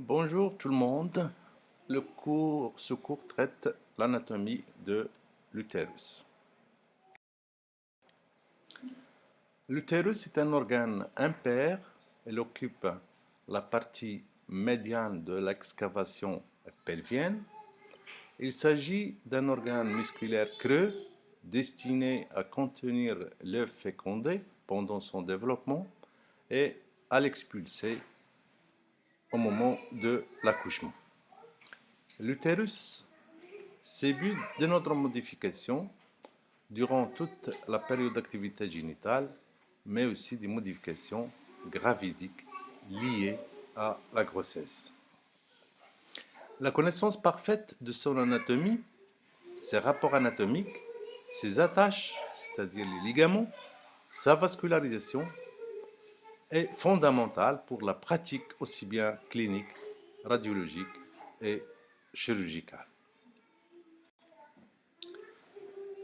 Bonjour tout le monde. Le cours, ce cours traite l'anatomie de l'utérus. L'utérus est un organe impair. Il occupe la partie médiane de l'excavation pelvienne. Il s'agit d'un organe musculaire creux destiné à contenir l'œuf fécondé pendant son développement et à l'expulser au moment de l'accouchement. L'utérus, but de notre modification durant toute la période d'activité génitale, mais aussi des modifications gravidiques liées à la grossesse. La connaissance parfaite de son anatomie, ses rapports anatomiques, ses attaches, c'est-à-dire les ligaments, sa vascularisation est fondamentale pour la pratique aussi bien clinique, radiologique et chirurgicale.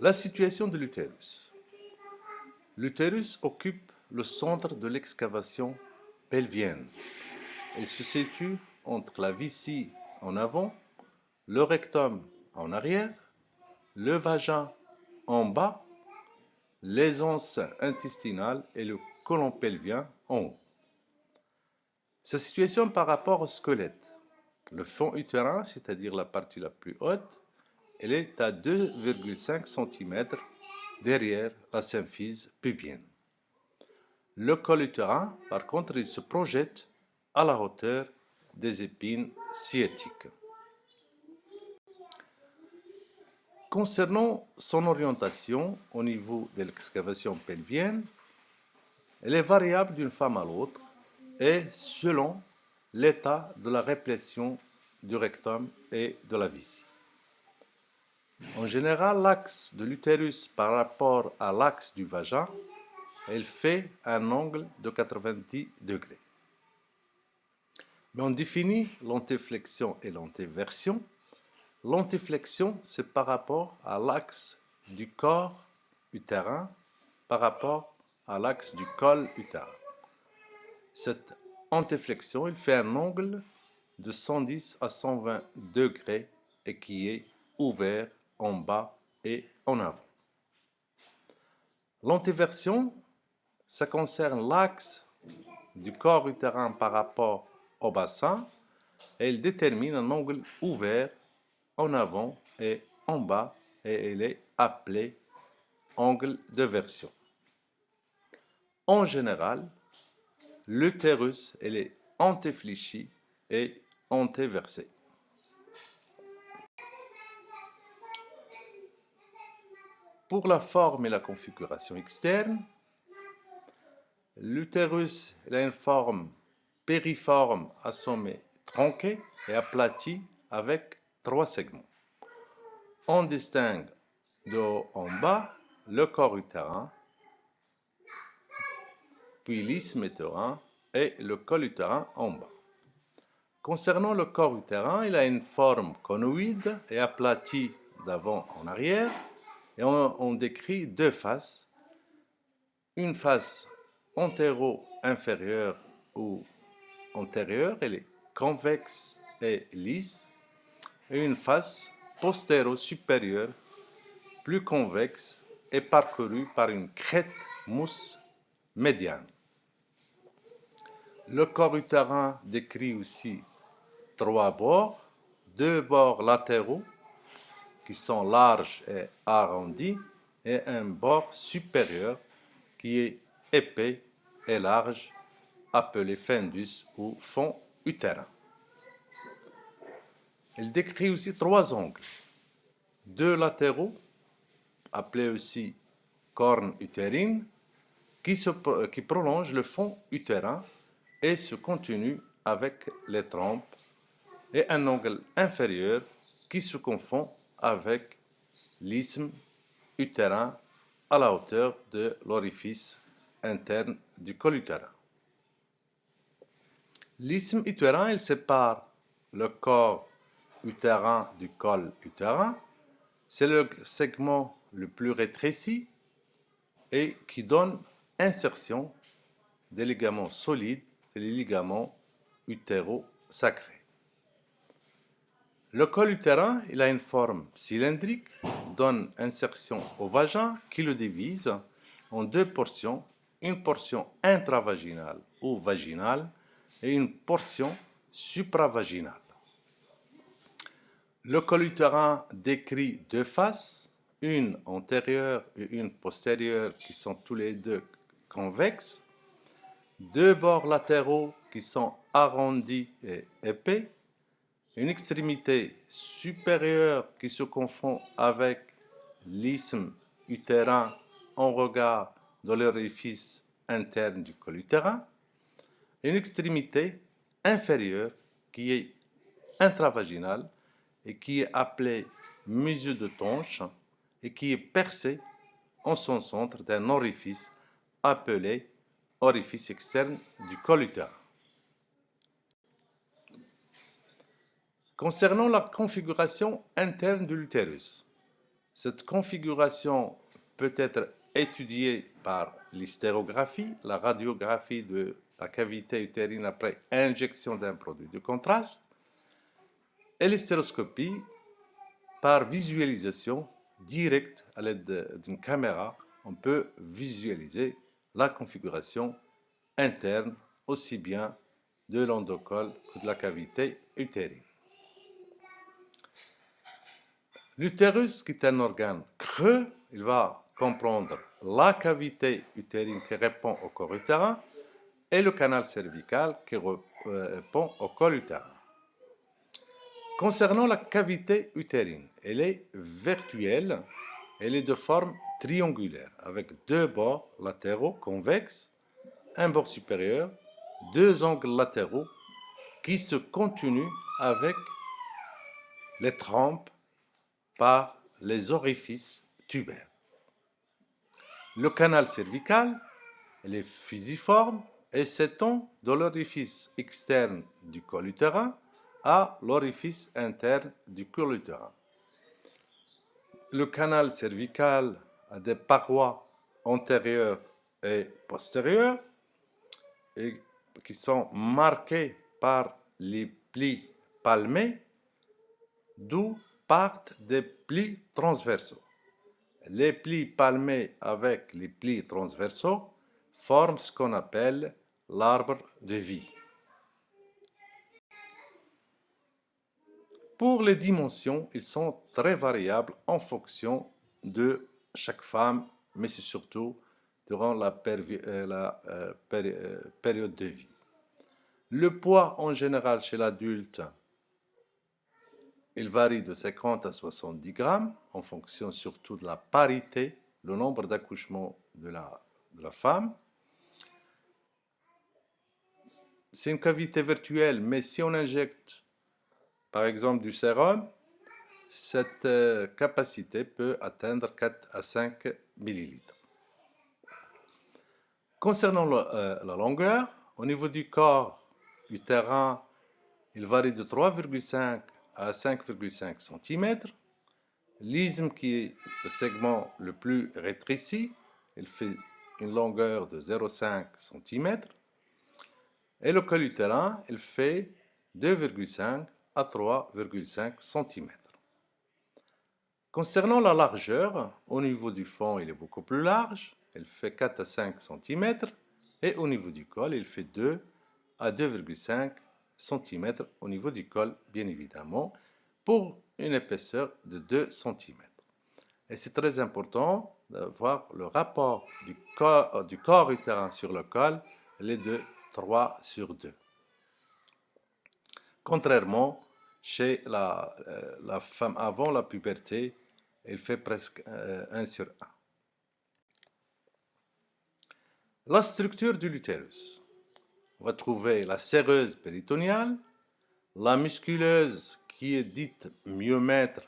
La situation de l'utérus. L'utérus occupe le centre de l'excavation pelvienne. Il se situe entre la vessie en avant, le rectum en arrière, le vagin en bas, les anses intestinales et le colon pelvien en. Sa situation par rapport au squelette. Le fond utérin, c'est-à-dire la partie la plus haute, elle est à 2,5 cm derrière la symphyse pubienne. Le col utérin, par contre, il se projette à la hauteur des épines sciatiques. Concernant son orientation au niveau de l'excavation pelvienne, elle est variable d'une femme à l'autre et selon l'état de la répression du rectum et de la vessie. En général, l'axe de l'utérus par rapport à l'axe du vagin, elle fait un angle de 90 degrés. Mais on définit l'antéflexion et l'antéversion. L'antéflexion, c'est par rapport à l'axe du corps utérin par rapport à l'axe du col utérin. Cette antéflexion, il fait un angle de 110 à 120 degrés et qui est ouvert en bas et en avant. L'antéversion, ça concerne l'axe du corps utérin par rapport au bassin et elle détermine un angle ouvert en avant et en bas et elle est appelée angle de version. En général, l'utérus est antéfléchi et antéversé. Pour la forme et la configuration externe, l'utérus a une forme périforme à sommet tronqué et aplati avec trois segments. On distingue de haut en bas le corps utérin puis l'isthme et le col utérin en bas. Concernant le corps utérin, il a une forme conoïde et aplatie d'avant en arrière, et on, décrit deux faces. Une face antéro-inférieure ou antérieure, elle est convexe et lisse, et une face postéro-supérieure, plus convexe et parcourue par une crête mousse médiane. Le corps utérin décrit aussi trois bords, deux bords latéraux qui sont larges et arrondis et un bord supérieur qui est épais et large appelé fundus ou fond utérin. Il décrit aussi trois angles, deux latéraux appelés aussi cornes utérines qui, qui prolongent le fond utérin et se continue avec les trompes et un angle inférieur qui se confond avec l'isthme utérin à la hauteur de l'orifice interne du col utérin. L'isthme utérin, il sépare le corps utérin du col utérin. C'est le segment le plus rétréci et qui donne insertion des ligaments solides les ligaments utérosacrés. Le col utérin, il a une forme cylindrique, donne insertion au vagin qui le divise en deux portions, une portion intravaginale ou vaginale et une portion supravaginale. Le col utérin décrit deux faces, une antérieure et une postérieure qui sont tous les deux convexes, deux bords latéraux qui sont arrondis et épais, une extrémité supérieure qui se confond avec l'isthme utérin en regard de l'orifice interne du col utérin, une extrémité inférieure qui est intravaginale et qui est appelée mesure de tonche et qui est percée en son centre d'un orifice appelé orifice externe du col utérin. Concernant la configuration interne de l'utérus, cette configuration peut être étudiée par l'hystérographie, la radiographie de la cavité utérine après injection d'un produit de contraste, et l'hystéroscopie par visualisation directe à l'aide d'une caméra, on peut visualiser la configuration interne aussi bien de l'endocole que de la cavité utérine. L'utérus, qui est un organe creux, il va comprendre la cavité utérine qui répond au corps utérin et le canal cervical qui euh, répond au col utérin. Concernant la cavité utérine, elle est virtuelle, elle est de forme triangulaire, avec deux bords latéraux convexes, un bord supérieur, deux angles latéraux qui se continuent avec les trempes par les orifices tubaires. Le canal cervical, est fusiforme et s'étend de l'orifice externe du col à l'orifice interne du col utérin. Le canal cervical a des parois antérieures et postérieures qui sont marquées par les plis palmés, d'où partent des plis transversaux. Les plis palmés avec les plis transversaux forment ce qu'on appelle l'arbre de vie. Pour les dimensions, ils sont très variables en fonction de chaque femme, mais c'est surtout durant la, euh, euh, euh, période de vie. Le poids en général chez l'adulte il varie de 50 à 70 grammes en fonction surtout de la parité, le nombre d'accouchements de la, de la femme. C'est une cavité virtuelle, mais si on injecte par exemple du sérum, cette euh, capacité peut atteindre 4 à 5 millilitres. Concernant euh, la longueur, au niveau du corps utérin, il varie de 3,5 à 5,5 cm. L'isthme, qui est le segment le plus rétréci, il fait une longueur de 0,5 cm. Et le col utérin, il fait 2,5 à 3,5 cm. Concernant la largeur, au niveau du fond, il est beaucoup plus large. Il fait 4 à 5 cm. Et au niveau du col, il fait 2 à 2,5 cm au niveau du col, bien évidemment, pour une épaisseur de 2 cm. Et c'est très important de voir le rapport du corps, euh, du corps utérin sur le col, il est de 3 sur 2. Contrairement, chez la, euh, la femme avant la puberté, il fait presque 1 euh, sur 1. La structure de l'utérus on va trouver la séreuse péritoniale, la musculeuse qui est dite myomètre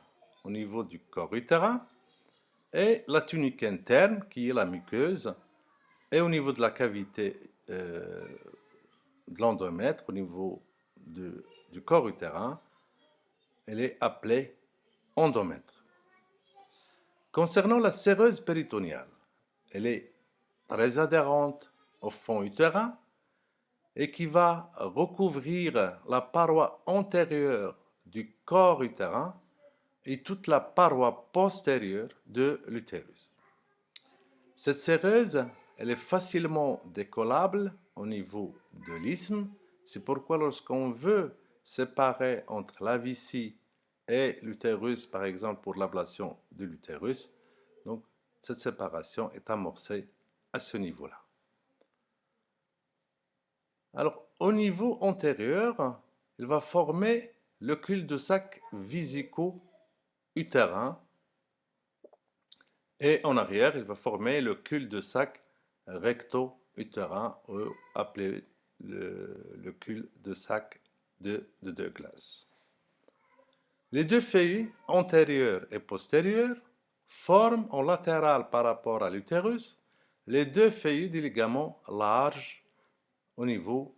au niveau du corps utérin, et la tunique interne qui est la muqueuse, et au niveau de la cavité euh, de l'endomètre, au niveau du corps utérin, elle est appelée endomètre. Concernant la séreuse péritoniale, elle est très adhérente au fond utérin et qui va recouvrir la paroi antérieure du corps utérin et toute la paroi postérieure de l'utérus. Cette séreuse, elle est facilement décollable au niveau de l'isthme. C'est pourquoi lorsqu'on veut séparer entre la vessie et l'utérus, par exemple pour l'ablation de l'utérus, donc cette séparation est amorcée à ce niveau-là. Alors, au niveau antérieur, il va former le cul-de-sac visico-utérin et en arrière, il va former le cul-de-sac recto-utérin, appelé le, cul-de-sac de. Les deux feuilles antérieures et postérieures forment en latéral par rapport à l'utérus les deux feuilles du ligament large au niveau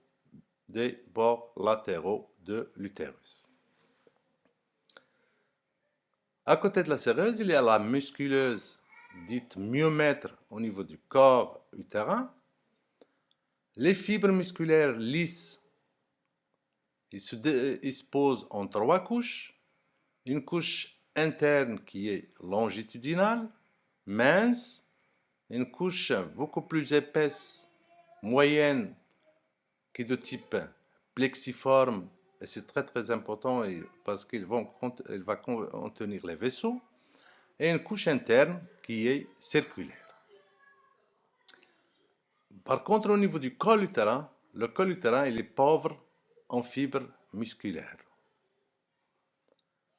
des bords latéraux de l'utérus. À côté de la séreuse, il y a la musculeuse dite myomètre au niveau du corps utérin. Les fibres musculaires lisses ils se, ils posent en trois couches. Une couche interne qui est longitudinale, mince, une couche beaucoup plus épaisse, moyenne, qui est de type plexiforme, et c'est très très important parce qu'il va contenir les vaisseaux, et une couche interne qui est circulaire. Par contre, au niveau du col utérin, le col utérin il est pauvre en fibres musculaires.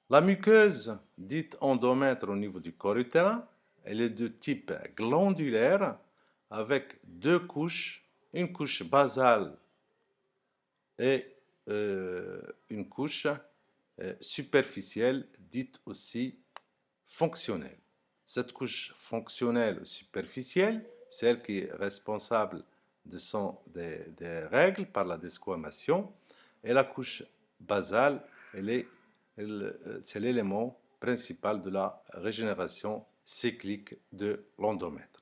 La muqueuse, dite endomètre au niveau du corps utérin, elle est de type glandulaire avec deux couches, une couche basale et euh, une couche euh, superficielle dite aussi fonctionnelle. Cette couche fonctionnelle ou superficielle, c'est elle qui est responsable des règles par la desquamation et la couche basale, euh, c'est l'élément principal de la régénération cyclique de l'endomètre.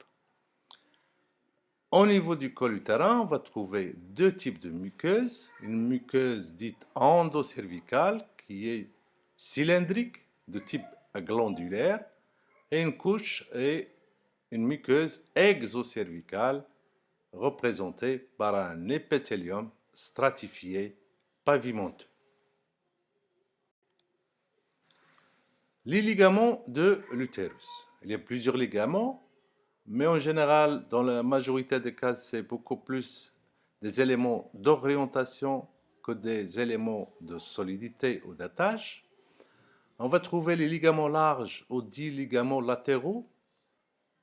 Au niveau du col utérin, on va trouver deux types de muqueuses. Une muqueuse dite endocervicale qui est cylindrique de type glandulaire et une couche est une muqueuse exocervicale représentée par un épithélium stratifié Les ligaments de l'utérus. Il y a plusieurs ligaments, mais en général, dans la majorité des cas, c'est beaucoup plus des éléments d'orientation que des éléments de solidité ou d'attache. On va trouver les ligaments larges ou dits ligaments latéraux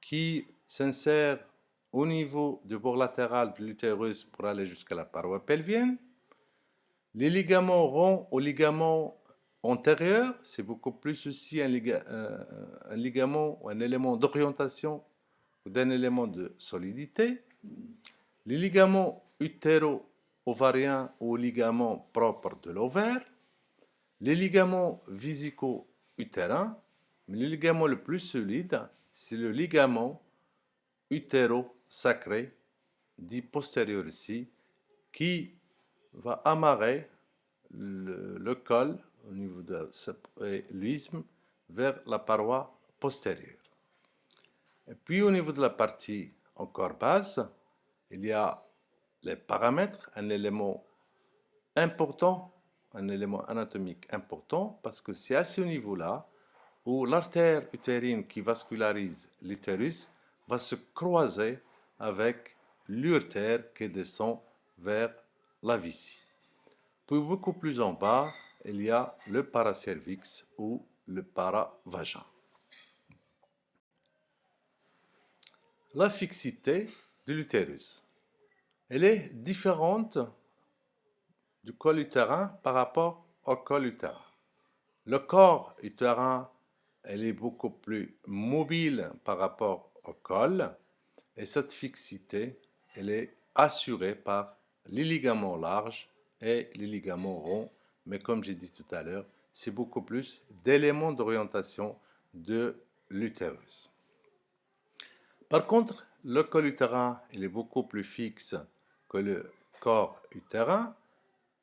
qui s'insèrent au niveau du bord latéral de l'utérus pour aller jusqu'à la paroi pelvienne. Les ligaments ronds ou ligaments antérieur, c'est beaucoup plus aussi un, ligament ou un élément d'orientation ou d'un élément de solidité. Les ligaments utéro-ovariens ou ligaments propres de l'ovaire. Les ligaments visico-utérins. Mais le ligament le plus solide, c'est le ligament utéro-sacré, dit postérieur ici, qui va amarrer le col au niveau de l'isthme vers la paroi postérieure. Et puis au niveau de la partie encore basse, il y a les paramètres, un élément important, un élément anatomique important, parce que c'est à ce niveau-là où l'artère utérine qui vascularise l'utérus va se croiser avec l'urtère qui descend vers la vessie. Puis beaucoup plus en bas, il y a le paracervix ou le paravagin. La fixité de l'utérus. Elle est différente du col utérin par rapport au col utérin. Le corps utérin, elle est beaucoup plus mobile par rapport au col et cette fixité, elle est assurée par les ligaments larges et les ligaments ronds mais comme j'ai dit tout à l'heure, c'est beaucoup plus d'éléments d'orientation de l'utérus. Par contre, le col utérin, il est beaucoup plus fixe que le corps utérin.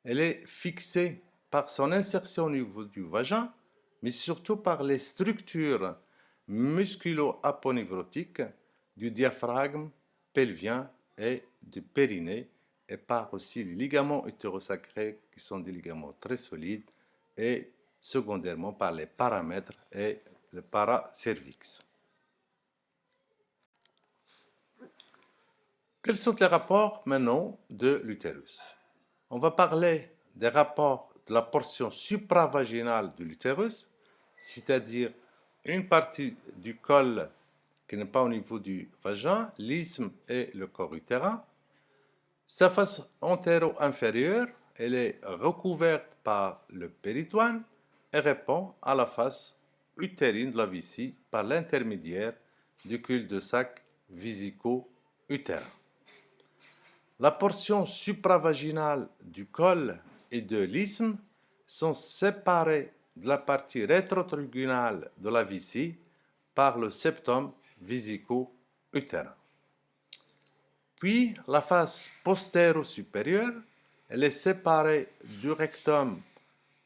Elle est fixée par son insertion au niveau du vagin, mais surtout par les structures musculo-aponevrotiques du diaphragme pelvien et du périnée, et par aussi les ligaments utérosacrés qui sont des ligaments très solides, et secondairement par les paramètres et le paracervix. Quels sont les rapports maintenant de l'utérus? On va parler des rapports de la portion supravaginale de l'utérus, c'est-à-dire une partie du col qui n'est pas au niveau du vagin, l'isthme et le corps utérin. Sa face antéro-inférieure, elle est recouverte par le péritoine et répond à la face utérine de la vessie par l'intermédiaire du cul-de-sac visico-utérin. La portion supravaginale du col et de l'isthme sont séparées de la partie rétrotrigonale de la vessie par le septum visico-utérin. Puis la face postéro-supérieure, elle est séparée du rectum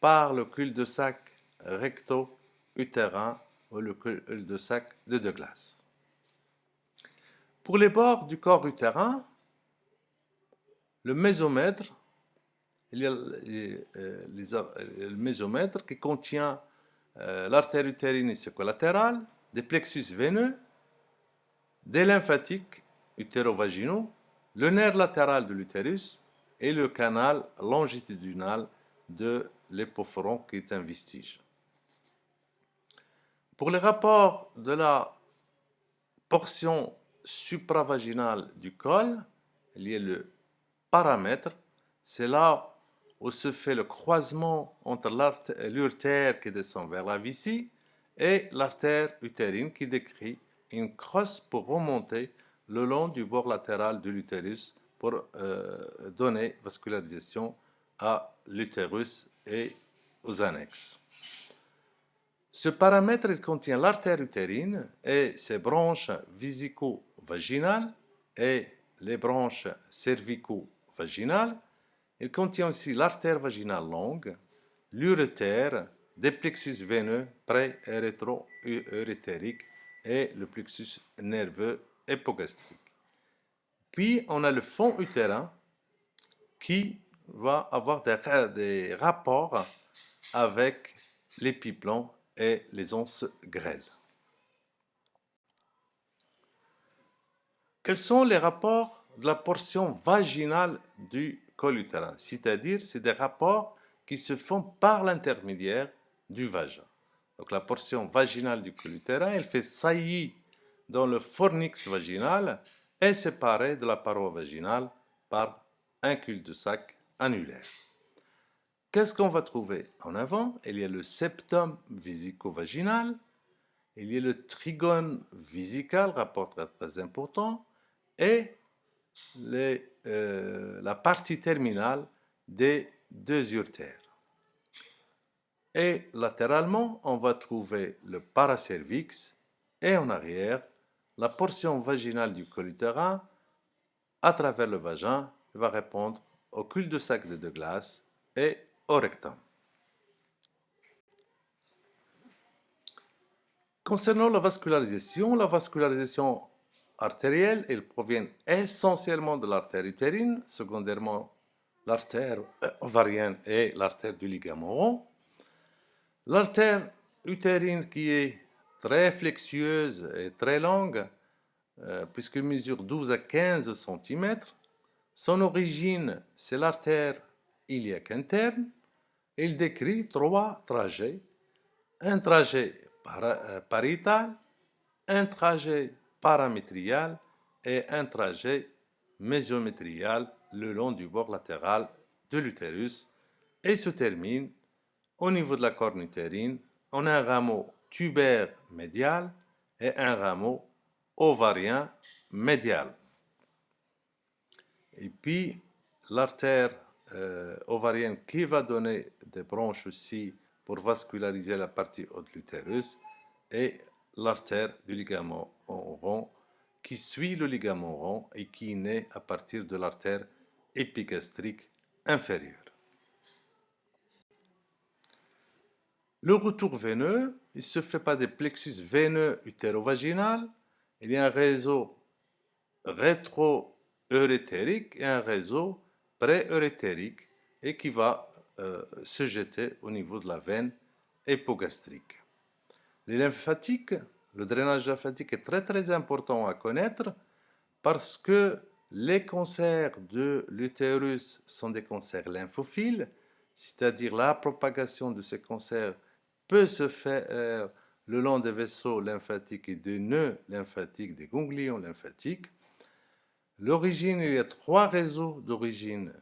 par le cul-de-sac recto-utérin ou le cul-de-sac de Douglas. Pour les bords du corps utérin, le mésomètre, il y a euh, le mésomètre qui contient euh, l'artère utérine latérale, des plexus veineux, des lymphatiques utérovaginaux, le nerf latéral de l'utérus et le canal longitudinal de l'épophoron qui est un vestige. Pour les rapports de la portion supravaginale du col, il y a le paramètre, c'est là où se fait le croisement entre l'urtère qui descend vers la vessie et l'artère utérine qui décrit une crosse pour remonter le long du bord latéral de l'utérus pour euh, donner vascularisation à l'utérus et aux annexes. Ce paramètre contient l'artère utérine et ses branches visico-vaginales et les branches cervico-vaginales. Il contient aussi l'artère vaginale longue, l'urétère, des plexus veineux pré- et rétro-urétériques et le plexus nerveux hypogastrique. Puis, on a le fond utérin qui va avoir des, rapports avec l'épiplon et les onces grêles. Quels sont les rapports de la portion vaginale du col utérin? C'est-à-dire, c'est des rapports qui se font par l'intermédiaire du vagin. Donc la portion vaginale du col utérin, elle fait saillie dans le fornix vaginal est séparée de la paroi vaginale par un cul-de-sac annulaire. Qu'est-ce qu'on va trouver En avant, il y a le septum visico-vaginal, il y a le trigone visical, rapport très, important, et euh, la partie terminale des deux urtères. Et latéralement, on va trouver le paracervix et en arrière, la portion vaginale du col utérin à travers le vagin va répondre au cul-de-sac de, de glace et au rectum. Concernant la vascularisation, la vascularisation artérielle, elle provient essentiellement de l'artère utérine, secondairement l'artère ovarienne et l'artère du ligament rond. L'artère utérine qui est très flexueuse et très longue, euh, puisqu'elle mesure 12 à 15 cm. Son origine, c'est l'artère iliaque interne. Il décrit trois trajets. Un trajet euh, pariétal, un trajet paramétrial et un trajet mésiométrial le long du bord latéral de l'utérus et se termine au niveau de la corne utérine en un rameau tubaire médial et un rameau ovarien médial. Et puis, l'artère euh, ovarienne qui va donner des branches aussi pour vasculariser la partie haute de l'utérus et l'artère du ligament rond qui suit le ligament rond et qui naît à partir de l'artère épigastrique inférieure. Le retour veineux, il se fait par des plexus veineux utérovaginal. Il y a un réseau rétro-eurétérique et un réseau pré-eurétérique et qui va euh, se jeter au niveau de la veine hypogastrique. Les lymphatiques, le drainage lymphatique est très très important à connaître parce que les cancers de l'utérus sont des cancers lymphophiles, c'est-à-dire la propagation de ces cancers peut se faire le long des vaisseaux lymphatiques et des nœuds lymphatiques, des ganglions lymphatiques. L'origine, il y a trois réseaux d'origine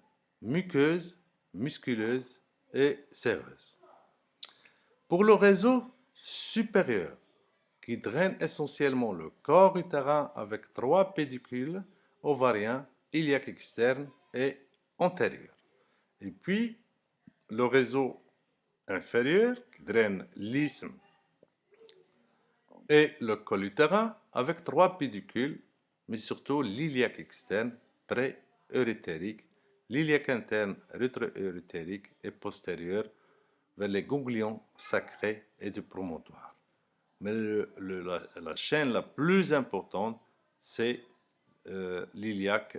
muqueuse, musculeuse et séreuse. Pour le réseau supérieur, qui draine essentiellement le corps utérin avec trois pédicules ovariens, iliaques externes et antérieurs. Et puis, le réseau inférieur qui draine l'isthme et le col utérin avec trois pédicules, mais surtout l'iliaque externe pré-eurythérique, l'iliaque interne rétro-eurythérique et postérieur vers les ganglions sacrés et du promontoire. Mais la, chaîne la plus importante, c'est euh, l'iliaque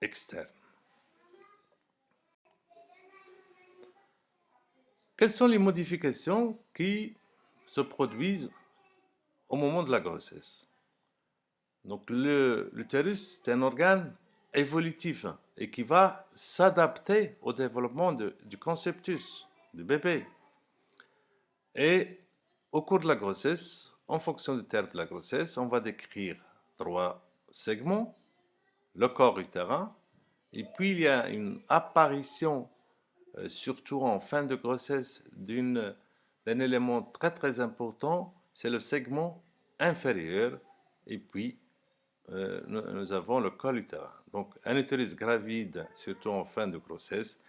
externe. Quelles sont les modifications qui se produisent au moment de la grossesse? Donc l'utérus, c'est un organe évolutif et qui va s'adapter au développement du conceptus, du bébé. Et au cours de la grossesse, en fonction du terme de la grossesse, on va décrire trois segments, le corps utérin, et puis il y a une apparition surtout en fin de grossesse, d'un élément très très important, c'est le segment inférieur, et puis euh, nous, avons le col utérin. Donc un utérus gravide, surtout en fin de grossesse,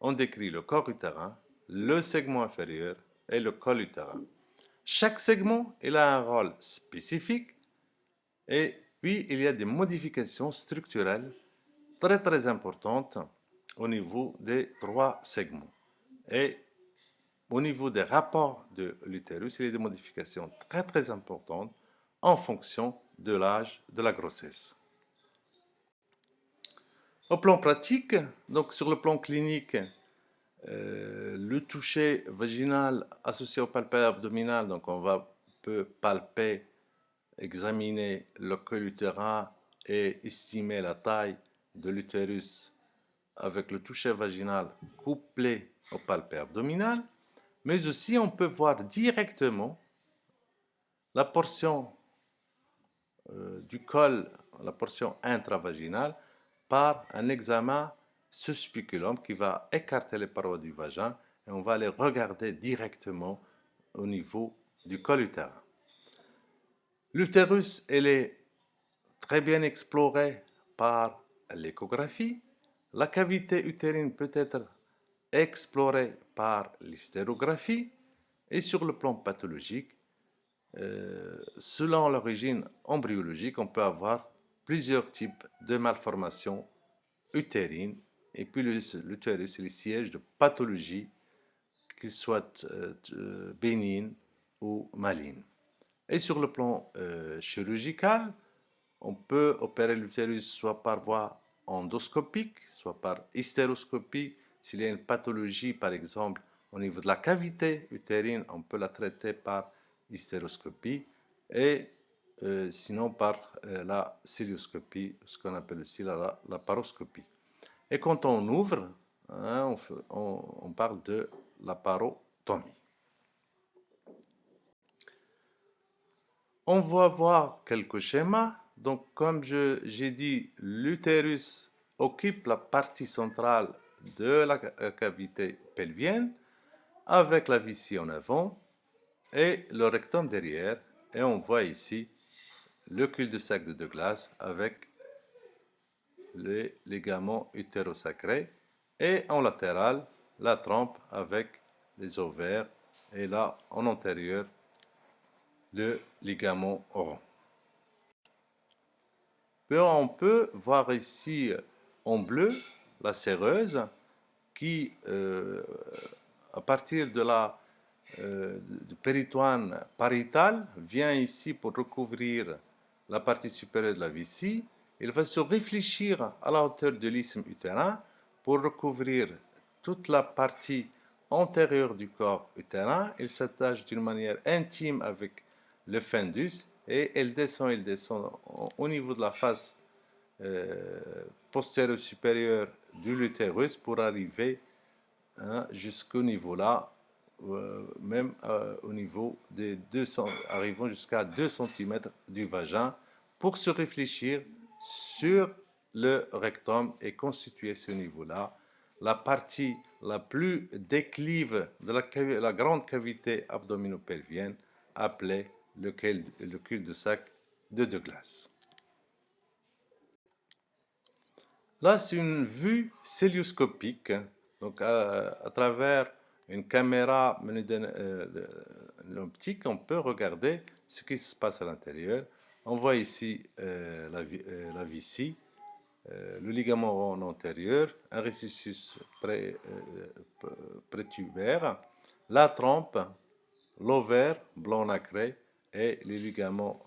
on décrit le corps utérin, le segment inférieur et le col utérin. Chaque segment il a un rôle spécifique et puis il y a des modifications structurelles très très importantes au niveau des trois segments. Et au niveau des rapports de l'utérus, il y a des modifications très très importantes en fonction de l'âge de la grossesse. Au plan pratique, donc sur le plan clinique, euh, le toucher vaginal associé au palpé abdominal, donc on va peut palper, examiner le col utérin et estimer la taille de l'utérus avec le toucher vaginal couplé au palpé abdominal, mais aussi on peut voir directement la portion euh, du col, la portion intravaginale, par un examen suspiculum qui va écarter les parois du vagin et on va les regarder directement au niveau du col utérin. L'utérus, elle est très bien exploré par l'échographie, la cavité utérine peut être explorée par l'hystérographie et sur le plan pathologique, euh, selon l'origine embryologique, on peut avoir plusieurs types de malformations utérines et puis l'utérus est le siège de pathologie, qu'ils soient euh, bénignes ou malignes. Et sur le plan euh, chirurgical, on peut opérer l'utérus soit par voie endoscopique, soit par hystéroscopie. S'il y a une pathologie, par exemple, au niveau de la cavité utérine, on peut la traiter par hystéroscopie et euh, sinon par euh, la cilioscopie, ce qu'on appelle aussi la, la, paroscopie. Et quand on ouvre, hein, on, on, parle de la parotomie. On va voir quelques schémas donc, comme j'ai dit, l'utérus occupe la partie centrale de la euh, cavité pelvienne avec la vessie en avant et le rectum derrière. Et on voit ici le cul-de-sac de Douglas avec les ligaments utérosacrés et en latéral la trompe avec les ovaires et là en antérieur le ligament rond on peut voir ici en bleu la séreuse qui, euh, à partir de la euh, péritoine pariétal vient ici pour recouvrir la partie supérieure de la vessie. Il va se réfléchir à la hauteur de l'isthme utérin pour recouvrir toute la partie antérieure du corps utérin. Il s'attache d'une manière intime avec le fundus et elle descend, il descend au niveau de la face euh, postérieure supérieure de l'utérus pour arriver hein, jusqu'au niveau là, euh, même euh, au niveau des 200, arrivant jusqu'à 2 cm du vagin pour se réfléchir sur le rectum et constituer ce niveau-là la partie la plus déclive de la, la grande cavité abdominopelvienne appelée le, le cul de Douglas. Là, c'est une vue célioscopique, donc à, travers une caméra euh, de, l'optique, on peut regarder ce qui se passe à l'intérieur. On voit ici euh, la, euh, la vessie, euh, le ligament rond antérieur, un récissus pré, prétubaire, la trompe, l'ovaire blanc nacré et les ligaments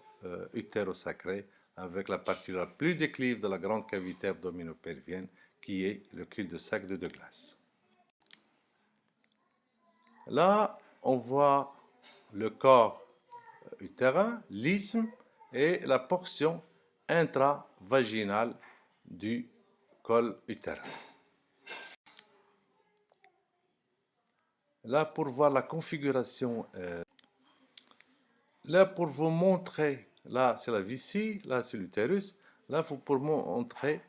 utérosacrés avec la partie la plus déclive de la grande cavité abdominopelvienne qui est le cul-de-sac de Douglas. Là, on voit le corps utérin, l'isthme et la portion intravaginale du col utérin. Là, pour voir la configuration, euh, là, pour vous montrer Là, c'est la vessie, là, c'est l'utérus. Là, vous pour montrer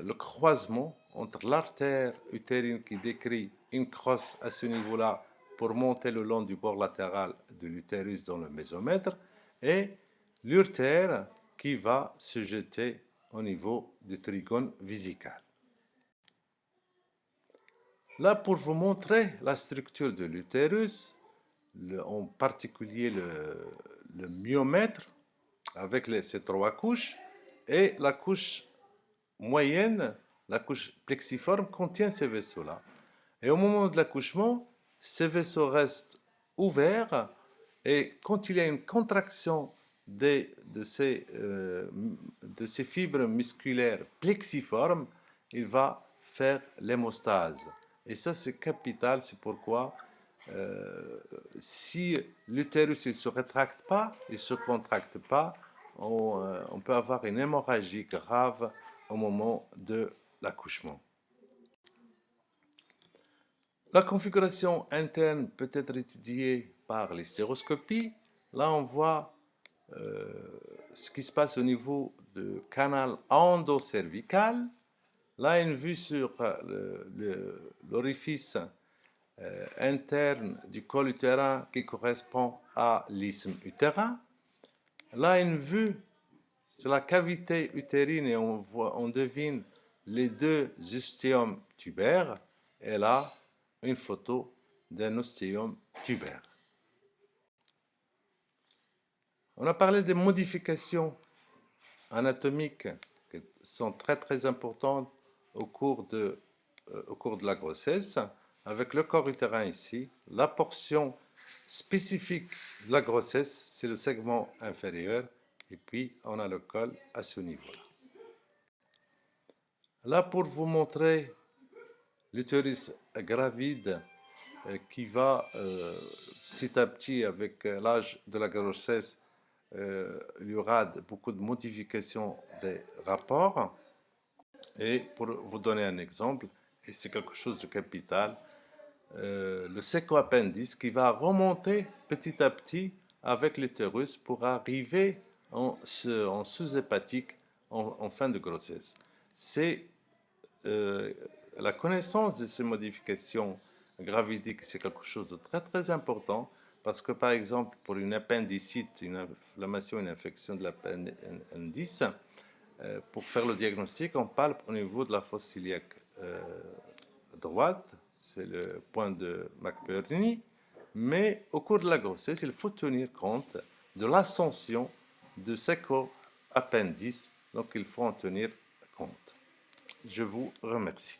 le croisement entre l'artère utérine qui décrit une crosse à ce niveau-là pour monter le long du bord latéral de l'utérus dans le mésomètre et l'urtère qui va se jeter au niveau du trigone visical. Là, pour vous montrer la structure de l'utérus, en particulier le, le myomètre, avec ces trois couches, et la couche moyenne, la couche plexiforme, contient ces vaisseaux-là. Et au moment de l'accouchement, ces vaisseaux restent ouverts, et quand il y a une contraction de, ces, euh, de ces fibres musculaires plexiformes, il va faire l'hémostase. Et ça, c'est capital, c'est pourquoi euh, si l'utérus ne se rétracte pas, il ne se contracte pas, euh, on, peut avoir une hémorragie grave au moment de l'accouchement. La configuration interne peut être étudiée par l'hystéroscopie. Là, on voit euh, ce qui se passe au niveau du canal endocervical. Là, une vue sur l'orifice euh, interne du col utérin qui correspond à l'isthme utérin. Là, une vue sur la cavité utérine et on, voit, on devine les deux ostéomes tubaires. Et là, une photo d'un ostéome tubaire. On a parlé des modifications anatomiques qui sont très très importantes au cours de, euh, au cours de la grossesse, avec le corps utérin ici, la portion spécifique de la grossesse, c'est le segment inférieur, et puis on a le col à ce niveau-là. Là, pour vous montrer l'utérus gravide euh, qui va euh, petit à petit, avec euh, l'âge de la grossesse, il y aura beaucoup de modifications des rapports. Et pour vous donner un exemple, et c'est quelque chose de capital, euh, le séco-appendice qui va remonter petit à petit avec l'utérus pour arriver en, sous-hépatique en, fin de grossesse. C'est euh, la connaissance de ces modifications gravidiques, c'est quelque chose de très très important parce que par exemple pour une appendicite, une inflammation, une infection de l'appendice, euh, pour faire le diagnostic, on parle au niveau de la fosse iliaque droite, c'est le point de McBurney, mais au cours de la grossesse, il faut tenir compte de l'ascension de appendice, donc il faut en tenir compte. Je vous remercie.